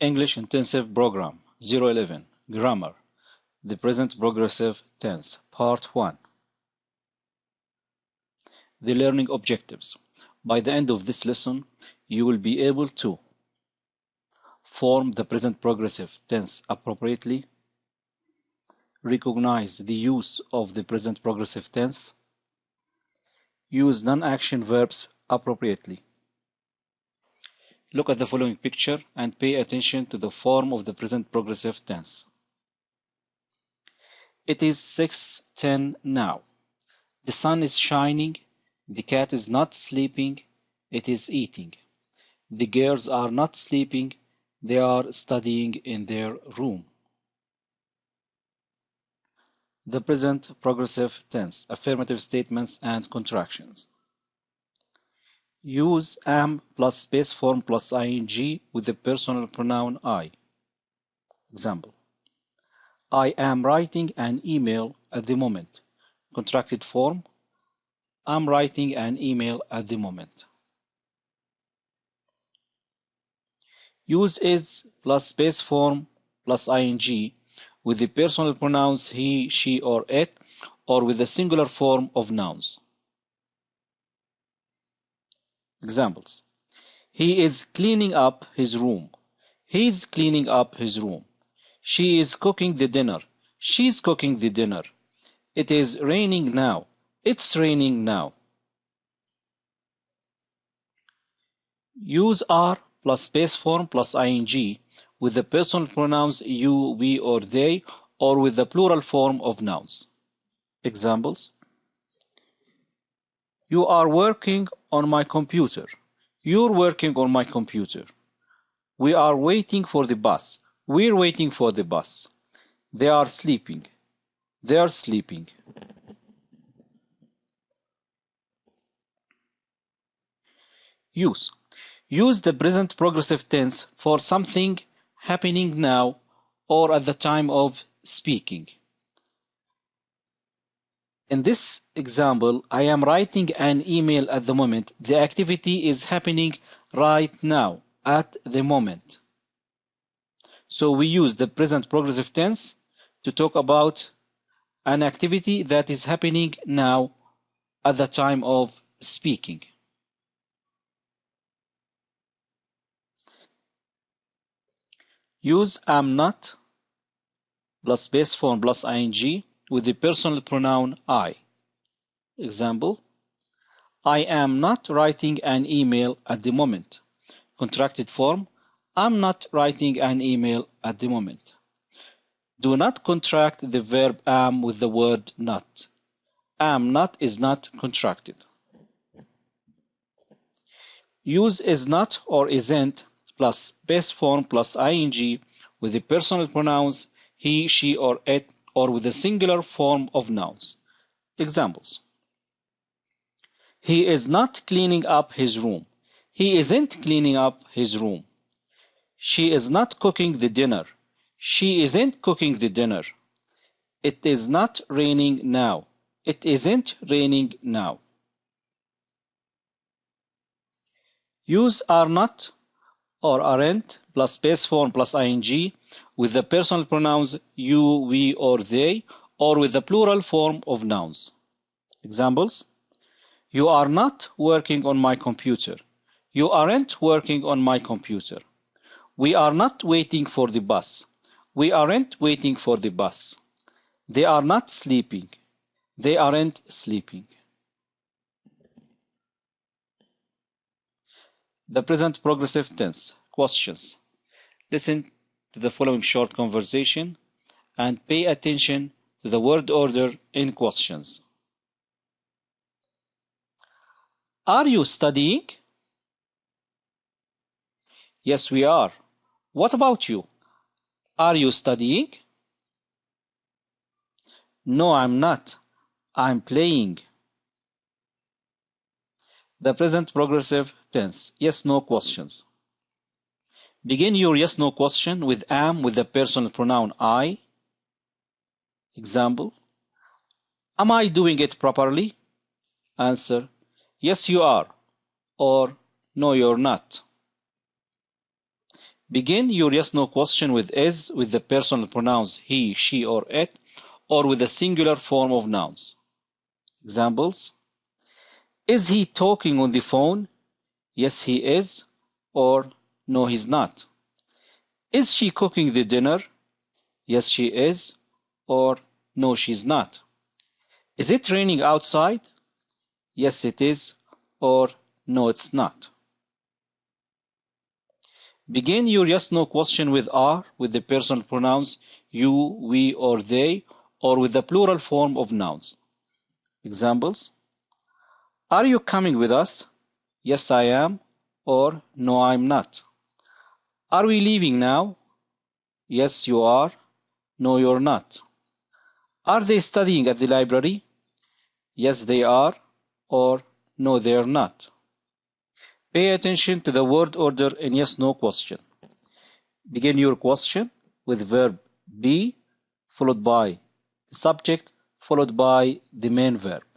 English Intensive Program 011 Grammar The Present Progressive Tense Part 1 The Learning Objectives By the end of this lesson, you will be able to form the present progressive tense appropriately, recognize the use of the present progressive tense, use non-action verbs appropriately. Look at the following picture and pay attention to the form of the present progressive tense. It is 6.10 now. The sun is shining. The cat is not sleeping. It is eating. The girls are not sleeping. They are studying in their room. The present progressive tense, affirmative statements and contractions. Use am plus base form plus ing with the personal pronoun I. Example. I am writing an email at the moment. Contracted form. I'm writing an email at the moment. Use is plus base form plus ing with the personal pronouns he, she, or it, or with the singular form of nouns. Examples. He is cleaning up his room. He's cleaning up his room. She is cooking the dinner. She's cooking the dinner. It is raining now. It's raining now. Use are plus base form plus ing with the personal pronouns you, we, or they, or with the plural form of nouns. Examples. You are working on my computer. You're working on my computer. We are waiting for the bus. We're waiting for the bus. They are sleeping. They are sleeping. Use. Use the present progressive tense for something happening now or at the time of speaking. In this example, I am writing an email at the moment. The activity is happening right now, at the moment. So we use the present progressive tense to talk about an activity that is happening now at the time of speaking. Use am not plus base form plus ing with the personal pronoun I. Example, I am not writing an email at the moment. Contracted form, I'm not writing an email at the moment. Do not contract the verb am with the word not. Am not is not contracted. Use is not or isn't plus base form plus ing with the personal pronouns he, she, or it, or with the singular form of nouns. Examples. He is not cleaning up his room. He isn't cleaning up his room. She is not cooking the dinner. She isn't cooking the dinner. It is not raining now. It isn't raining now. Use are not or aren't plus base form plus ing with the personal pronouns you, we, or they, or with the plural form of nouns. Examples You are not working on my computer. You aren't working on my computer. We are not waiting for the bus. We aren't waiting for the bus. They are not sleeping. They aren't sleeping. The present progressive tense. Questions. Listen to the following short conversation and pay attention to the word order in questions. Are you studying? Yes, we are. What about you? Are you studying? No, I'm not. I'm playing. The present progressive tense. Yes, no questions. Begin your yes, no question with am with the personal pronoun I. Example. Am I doing it properly? Answer. Yes, you are. Or no, you're not. Begin your yes no question with is with the personal pronouns he, she, or it, or with the singular form of nouns. Examples Is he talking on the phone? Yes, he is, or no, he's not. Is she cooking the dinner? Yes, she is, or no, she's not. Is it raining outside? Yes, it is, or no, it's not. Begin your yes no question with are with the personal pronouns you, we, or they, or with the plural form of nouns. Examples Are you coming with us? Yes, I am, or no, I'm not. Are we leaving now? Yes, you are. No, you're not. Are they studying at the library? Yes, they are, or no, they're not. Pay attention to the word order in yes no question. Begin your question with verb be followed by the subject followed by the main verb.